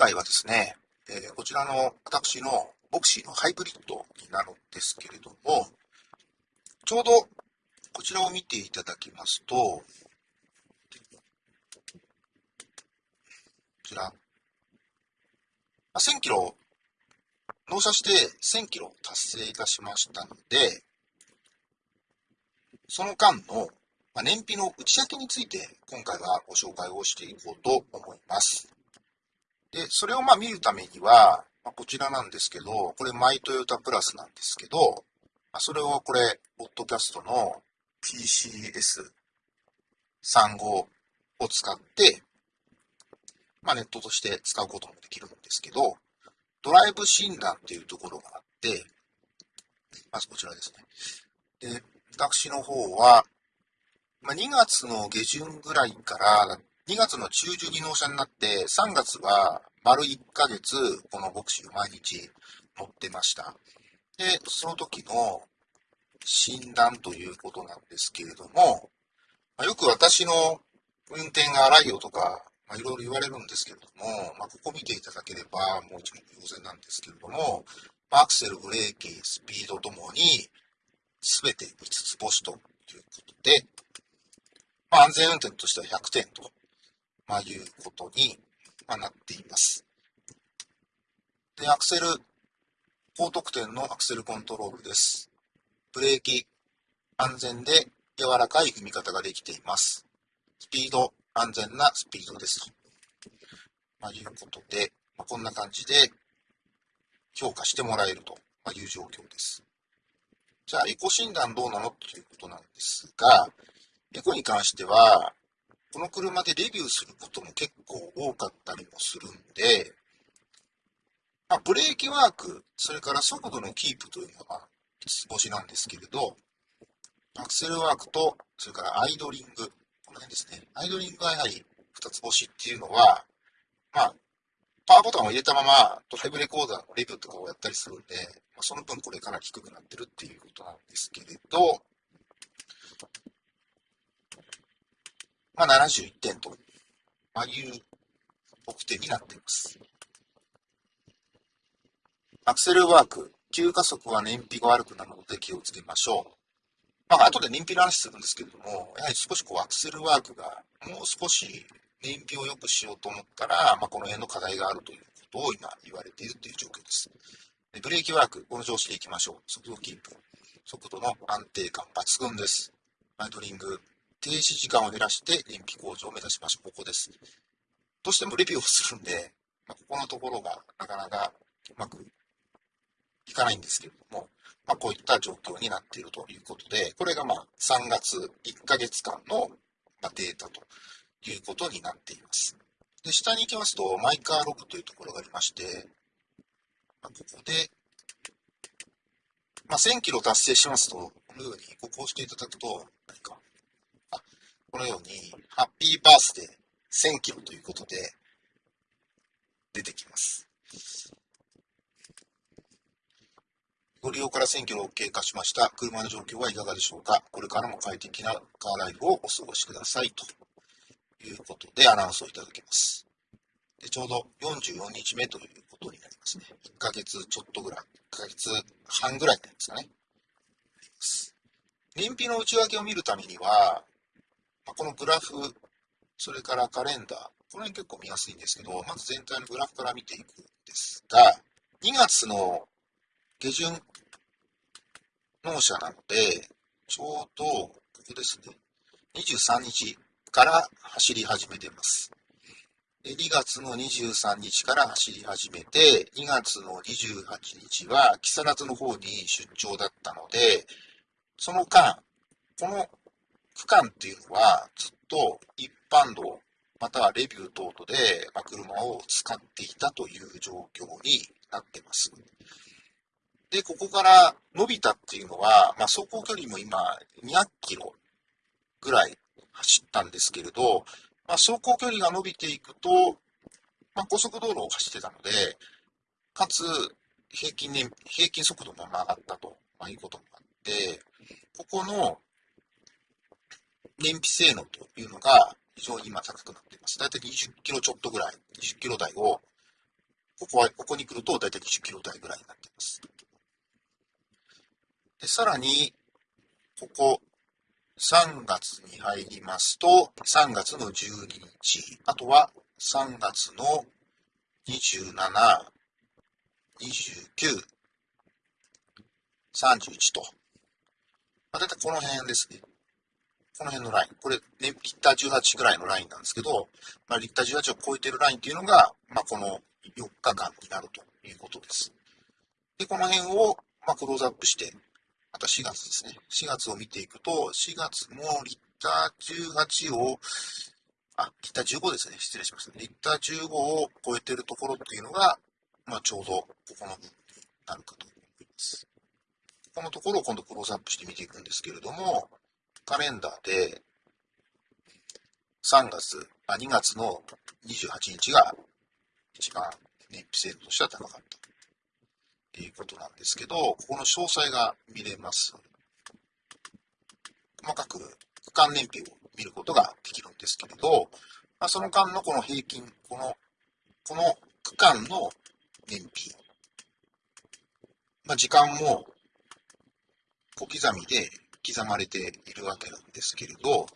回はですね、えー、こちらの私のボクシーのハイブリッドになるんですけれども、ちょうどこちらを見ていただきますと、こちら、1000キロ、納車して1000キロ達成いたしましたので、その間の燃費の打ち明けについて今回はご紹介をしていこうと思います。で、それをまあ見るためには、まあ、こちらなんですけど、これマイトヨタプラスなんですけど、まあ、それをこれ、ポッドキャストの PCS35 を使って、まあ、ネットとして使うこともできるんですけど、ドライブ診断っていうところがあって、まずこちらですね。で、私の方は、まあ、2月の下旬ぐらいから2月の中旬に納車になって、3月は丸1ヶ月、このボクシーを毎日乗ってました。で、その時の診断ということなんですけれども、まあ、よく私の運転が荒いよとか、まあ、いろいろ言われるんですけれども、まあ、ここ見ていただければ、もう一目瞭然なんですけれども、アクセル、ブレーキ、スピードともに、すべて5つ星ということで、まあ、安全運転としては100点とまあ、いうことに、まなっています。で、アクセル、高得点のアクセルコントロールです。ブレーキ、安全で柔らかい踏み方ができています。スピード、安全なスピードですと。まあ、いうことで、まあ、こんな感じで評価してもらえるという状況です。じゃあ、エコ診断どうなの？ということなんですが、エコに関しては、この車でレビューすることも結構多かったりもするんで、まあ、ブレーキワーク、それから速度のキープというのが5つ星なんですけれど、アクセルワークと、それからアイドリング、この辺ですね。アイドリングがやはり2つ星っていうのは、まあ、パワーボタンを入れたままドライブレコーダーのレビューとかをやったりするんで、まあ、その分これかなり低くなってるっていうことなんですけれど、まあ、71点と、まあ、いう得点になっています。アクセルワーク、急加速は燃費が悪くなるので気をつけましょう。まあ、後で燃費の話するんですけれども、やはり少しこうアクセルワークがもう少し燃費を良くしようと思ったら、まあ、この辺の課題があるということを今言われているという状況です。でブレーキワーク、この調子でいきましょう。速度キープ。速度の安定感抜群です。アイドリング、停止時間を減らして燃費向上を目指しましょう。ここです。どうしてもレビューをするんで、まあ、ここのところがなかなかうまくいかないんですけれども、まあ、こういった状況になっているということで、これがまあ3月1ヶ月間のデータということになっています。で、下に行きますと、マイカーログというところがありまして、まあ、ここで、まあ、1000キロ達成しますと、このようにここを押していただくと、何かこのように、ハッピーバースデー1000キロということで、出てきます。ご利用から1000キロを経過しました。車の状況はいかがでしょうか？これからも快適なカーライフをお過ごしください。ということでアナウンスをいただきます。でちょうど44日目ということになりますね。1ヶ月ちょっとぐらい、1ヶ月半ぐらいになりますかね。燃費の内訳を見るためには、このグラフ、それからカレンダー、この辺結構見やすいんですけど、まず全体のグラフから見ていくんですが、2月の下旬納車なので、ちょうど、ここですね、23日から走り始めてます。で2月の23日から走り始めて、2月の28日は木更津の方に出張だったので、その間、この区間っていうのはずっと一般道、またはレビュー等々で、ま車を使っていたという状況になってます。で、ここから伸びたっていうのは、まあ、走行距離も今200キロぐらい走ったんですけれど、まあ、走行距離が伸びていくと、まあ、高速道路を走ってたので、かつ平均年、平均速度も上がったと、まあ、いうこともあって、ここの燃費性能というのが非常に今高くなっています。だいたい20キロちょっとぐらい、20キロ台をここは、ここに来ると大体20キロ台ぐらいになっています。で、さらに、ここ、3月に入りますと、3月の12日、あとは3月の27、29、31と、まあ、だいたいこの辺ですね。この辺のライン。これ、ね、リッター18ぐらいのラインなんですけど、まあ、リッター18を超えてるラインっていうのが、まあ、この4日間になるということです。で、この辺を、まあ、クローズアップして、また4月ですね。4月を見ていくと、4月もリッター18を、あ、リッター15ですね。失礼しました。リッター15を超えてるところっていうのが、まあ、ちょうどここの部分になるかと思います。このところを今度クローズアップして見ていくんですけれども、カレンダーで、3月、あ、2月の28日が一番燃費精度としては高かった。っていうことなんですけど、ここの詳細が見れます。細かく区間燃費を見ることができるんですけれど、まあ、その間のこの平均、この、この区間の燃費、まあ、時間も小刻みで刻まれているわけなんですけれど、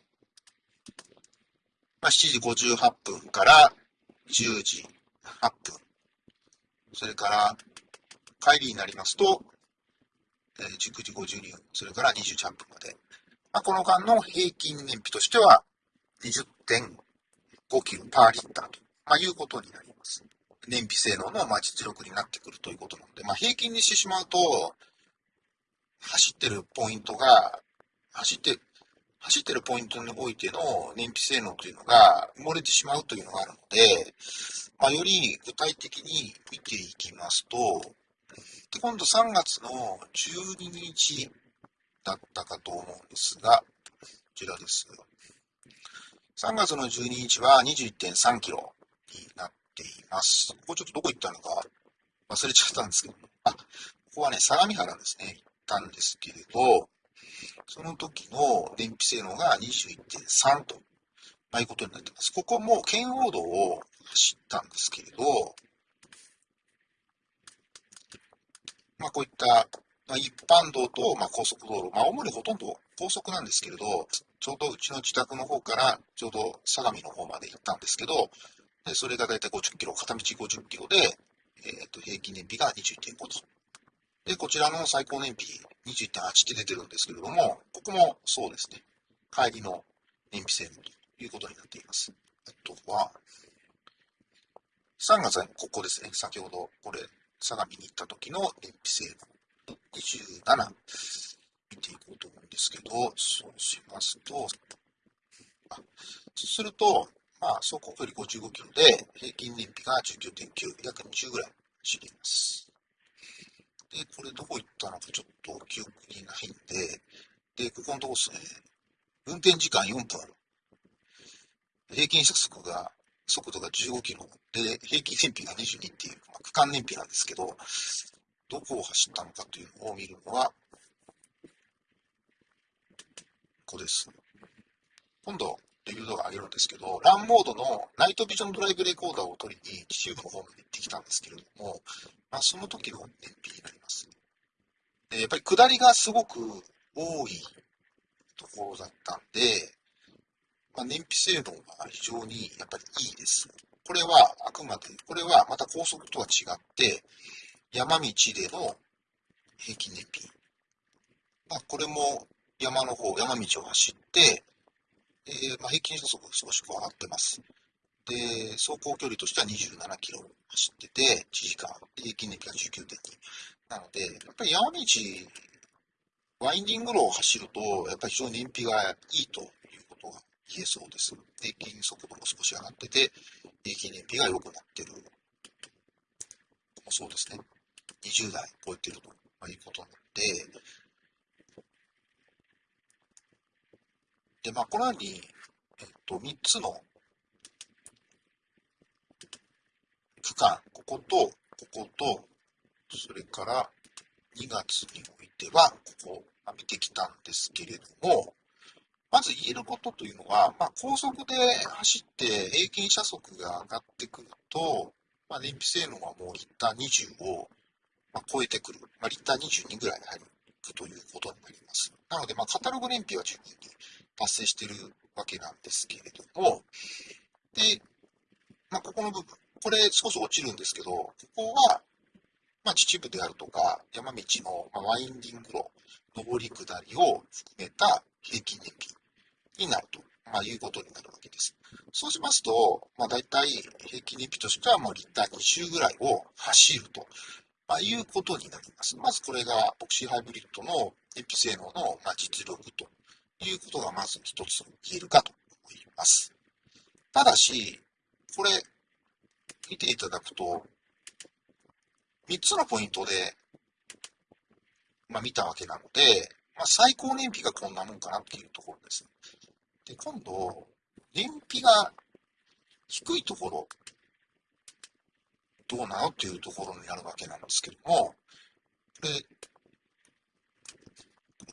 まあ、7時58分から10時8分、それから帰りになりますと、えー、19時52分、それから23分まで。まあ、この間の平均燃費としては20.5キロパーリッターと、まあ、いうことになります。燃費性能のまあ実力になってくるということなので、まあ、平均にしてしまうと、走ってるポイントが、走って、走ってるポイントにおいての燃費性能というのが漏れてしまうというのがあるので、まあ、より具体的に見ていきますと、で、今度3月の12日だったかと思うんですが、こちらです。3月の12日は21.3キロになっています。ここちょっとどこ行ったのか忘れちゃったんですけど、あ、ここはね、相模原ですね、たんですけれど、その時の燃費性能が21.3と、まあ、いうことになってます。ここも圏央道を走ったんですけれど、まあ、こういった、まあ、一般道と、まあ、高速道路、まあ、主にほとんど高速なんですけれど、ちょうどうちの自宅の方からちょうど相模の方まで行ったんですけど、でそれがだいたい50キロ、片道50キロで、えー、と平均燃費が21.5と。で、こちらの最高燃費21.8って出てるんですけれども、ここもそうですね。帰りの燃費性能ということになっています。あとは、3月はここですね。先ほどこれ相模に行った時の燃費性能27見ていこうと思うんですけど、そうしますと、あそうすると、まあ、走行距離55キロで、平均燃費が19.9、約20ぐらい走ります。で、これどこ行ったのかちょっと記憶にないんで、で、ここのとこですね、運転時間4分ある。平均車速が速度が15キロで、平均燃費が22っていう、まあ、区間燃費なんですけど、どこを走ったのかというのを見るのは、ここです。今度、レビュー動画上げるんですけど、ランモードのナイトビジョンドライブレコーダーを取りに秩父の方まで行ってきたんですけれども、まあ、その時の燃費になります。でやっぱり下りがすごく多いところだったんで、まあ、燃費性能が非常にやっぱりいいです。これはあくまで、これはまた高速とは違って、山道での平均燃費。まあ、これも山の方、山道を走って、えー、まあ、平均速度少し上がってます。で、走行距離としては27キロ走ってて、1時間、平均燃費が19.2。なので、やっぱり山道、ワインディング路を走ると、やっぱり非常に燃費がいいということが言えそうです。平均速度も少し上がってて、平均燃費が良くなってる。もそうですね。20代超えてるということなので、で、まあ、このように、えっと、3つの区間、ここと、ここと、それから2月においては、ここ、まあ、見てきたんですけれども、まず言えることというのは、まあ、高速で走って平均車速が上がってくると、まあ、燃費性能はもうリッター20を、まあ、超えてくる。まあ、リッター22ぐらいに入るということになります。なので、まあ、カタログ燃費は十分に達成しているわけなんですけれども、で、まあ、ここの部分、これ少し落ちるんですけど、ここは、まあ、秩父であるとか、山道の、ワインディング路、上り下りを含めた平均燃費になると、まあ、いうことになるわけです。そうしますと、まあ、大体平均燃費としてはもうリッター20ぐらいを走ると、まあ、いうことになります。まずこれがボクシーハイブリッドの燃費性能の、まあ、実力ということがまず一つ言えるかと思います。ただし、これ見ていただくと、3つのポイントで、まあ、見たわけなので、まあ、最高燃費がこんなもんかなっていうところです。で、今度、燃費が低いところ、どうなのっていうところになるわけなんですけども、これ、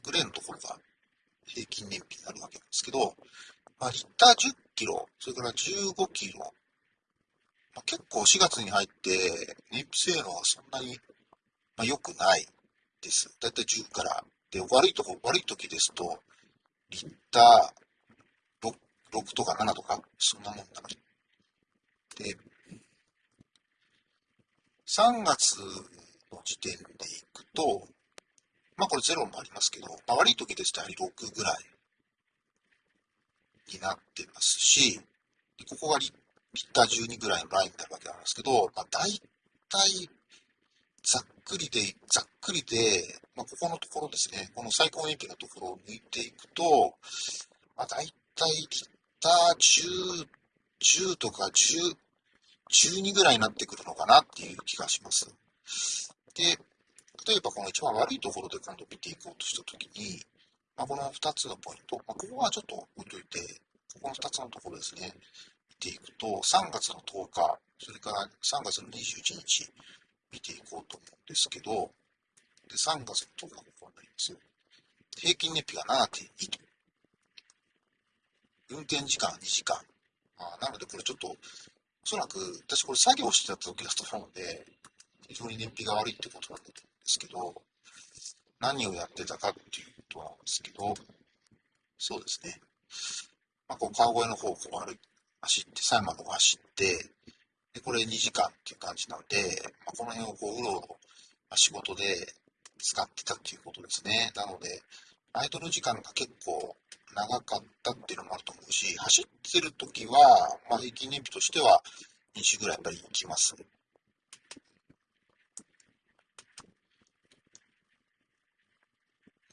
グレーのところが平均燃費になるわけなんですけど、まあ、リッター10キロ、それから15キロ、まあ、結構4月に入って燃費性能はそんなに、まあ、良くないです。だいたい10から。で、悪いとこ、悪い時ですと、リッター 6, 6とか7とか、そんなもんだな。で、3月の時点でいくと、まあこれ0もありますけど、まあ、悪い時ですとやはり6ぐらいになってますし、ここがリッピッター12ぐらいのラインになるわけなんですけど、まあ、大体、ざっくりで、ざっくりで、まあ、ここのところですね、この最高燃費のところを抜いていくと、まあ、大体リッター10、10とか10、12ぐらいになってくるのかなっていう気がします。で、例えばこの一番悪いところで今度見ていこうとしたときに、まあ、この2つのポイント、まあ、ここはちょっと置いといて、ここの2つのところですね。ていくと、3月の10日、それから3月の21日見ていこうと思うんですけど、で3月の10日ここになりますよ。平均燃費が7.2と。運転時間2時間。あなのでこれちょっと、おそらく私これ作業してた時だと思うので、非常に燃費が悪いってことなんだと思うんですけど、何をやってたかっていうことなんですけど、そうですね。まあ、こう川越の方を歩い、走って、狭山の方走って、で、これ2時間っていう感じなので、まあ、この辺をこう、うろうろ、まあ、仕事で使ってたっていうことですね。なので、アイドル時間が結構長かったっていうのもあると思うし、走ってる時は、まあ、平均燃費としては2時ぐらいやっぱり行きます。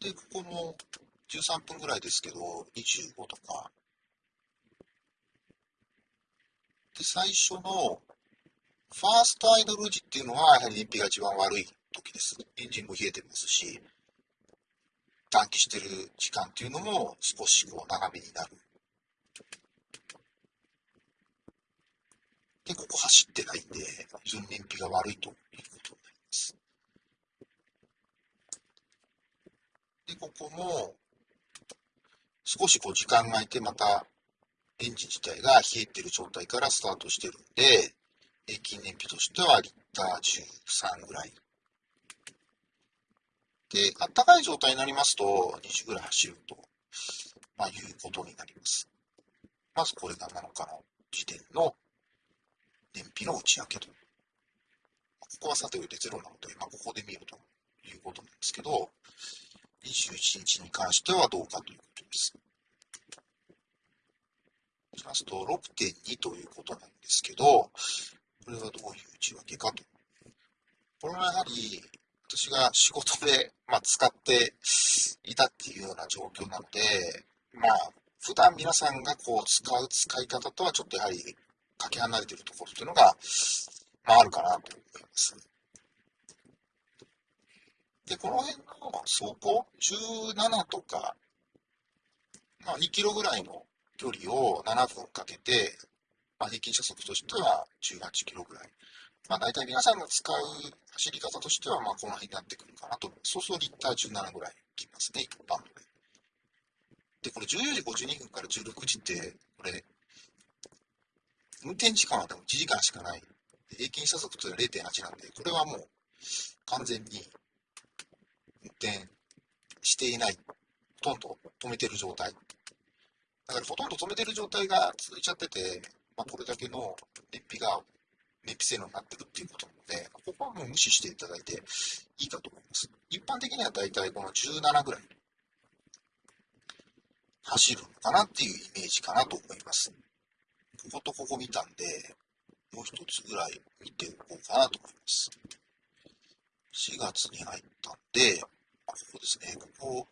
で、ここも13分ぐらいですけど、25とか、で、最初の、ファーストアイドル時っていうのは、やはり燃費が一番悪い時です。エンジンも冷えてますし、短期してる時間っていうのも少しこう長めになる。で、ここ走ってないんで、非常に燃費が悪いということになります。で、ここも、少しこう時間が空いてまたエンジン自体が冷えてる状態からスタートしてるんで、平均燃費としてはリッター13ぐらい。で、あったかい状態になりますと、20ぐらい走ると、まあ、いうことになります。まずこれが7日の時点の燃費の内訳と。ここはさておいて0なので、まあ、ここで見るということなんですけど、21日に関してはどうかということです。しますと6.2ということなんですけど、これはどういう内訳かと。これはやはり私が仕事で、まあ、使っていたっていうような状況なので、まあ、普段皆さんがこう使う使い方とはちょっとやはりかけ離れているところというのが、まあ、あるかなと思います。で、この辺の走行、17とか、まあ、2キロぐらいの距離を7分かけて、まあ、平均車速としては18キロぐらい。まあ、大体皆さんが使う走り方としては、まあ、この辺になってくるかなと。そうするとリッター17ぐらいきますね、一般で。で、これ14時52分から16時って、これ、運転時間は多分1時間しかない平均車速というのは0.8なんで、これはもう完全に運転していない。ほとんど止めてる状態。だからほとんど止めてる状態が続いちゃってて、まあ、これだけの燃費が、燃費性能になってるっていうことなので、ここはもう無視していただいていいかと思います。一般的にはだいたいこの17ぐらい走るのかなっていうイメージかなと思います。こことここ見たんで、もう一つぐらい見ておこうかなと思います。4月に入ったんで、ここですね、ここ、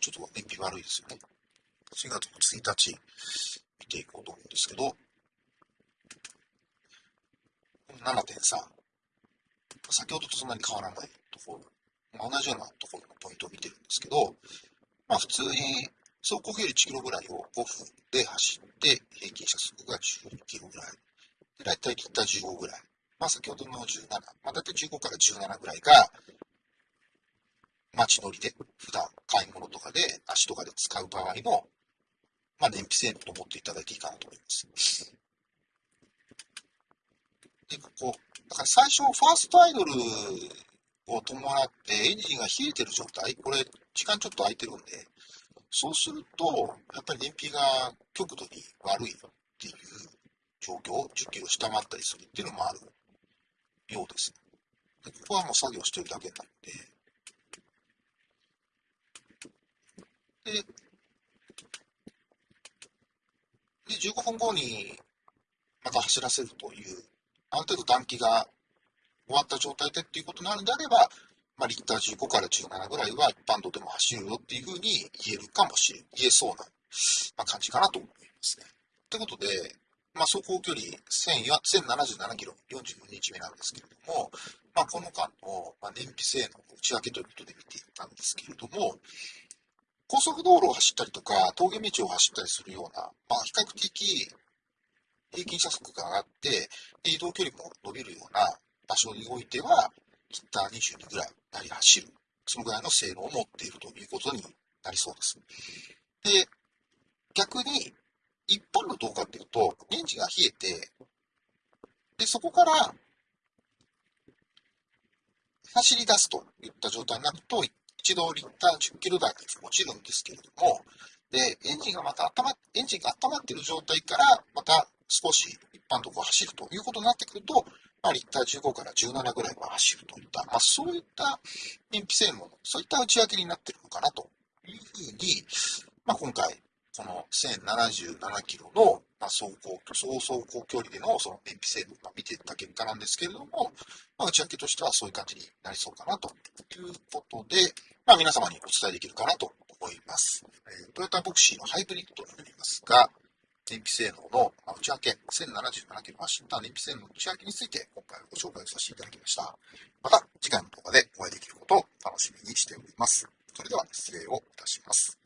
ちょっと燃費悪いですよね。4月の1日見ていこうと思うんですけど、7.3。先ほどとそんなに変わらないところ、同じようなところのポイントを見てるんですけど、まあ普通に走行距離1キロぐらいを5分で走って、平均車速が12キロぐらい。で、だいたいリッター15ぐらい。まあ先ほどの17、まあだいたい15から17ぐらいが、街乗りで、普段買い物とかで、足とかで使う場合の、まあ燃費性能と思っていただいていいかなと思います。で、ここ、だから最初、ファーストアイドルを伴ってエンジンが冷えてる状態、これ、時間ちょっと空いてるんで、そうすると、やっぱり燃費が極度に悪いっていう状況、10キロ下回ったりするっていうのもあるようです。でここはもう作業してるだけなので、で、で15分後にまた走らせるという、ある程度暖気が終わった状態でっていうことになるんであれば、まあ、リッター15から17ぐらいは一般道でも走るよっていうふうに言えるかもしれん、言えそうな、まあ、感じかなと思いますね。ということで、まあ、走行距離1077キロ、44日目なんですけれども、まあ、この間の、ま燃費性能の内訳ということで見ていたんですけれども、高速道路を走ったりとか、峠道を走ったりするような、まあ、比較的平均車速が上がって、移動距離も伸びるような場所においては、リッター22ぐらいやはり走る。そのぐらいの性能を持っているということになりそうです。で、逆に、一般のどうかっていうと、エンジが冷えて、で、そこから、走り出すといった状態になると、一一度リッター10キロ台に落ちるんですけれども、で、エンジンがまた温ま、エンジンが温まっている状態から、また少し一般道を走るということになってくると、まあ、リッター15から17ぐらいは走るといった、まあ、そういった燃費性能、そういった内訳になっているのかなというふうに、まあ、今回、この1077キロの、ま、走行、総走行距離でのその燃費性能を見ていった結果なんですけれども、まあ、内訳としてはそういう感じになりそうかなということで、まあ、皆様にお伝えできるかなと思います。え、トヨタボクシーのハイブリッドになりますが、燃費性能の内訳、1077キロ走った燃費性能の内訳について今回ご紹介させていただきました。また次回の動画でお会いできることを楽しみにしております。それでは失礼をいたします。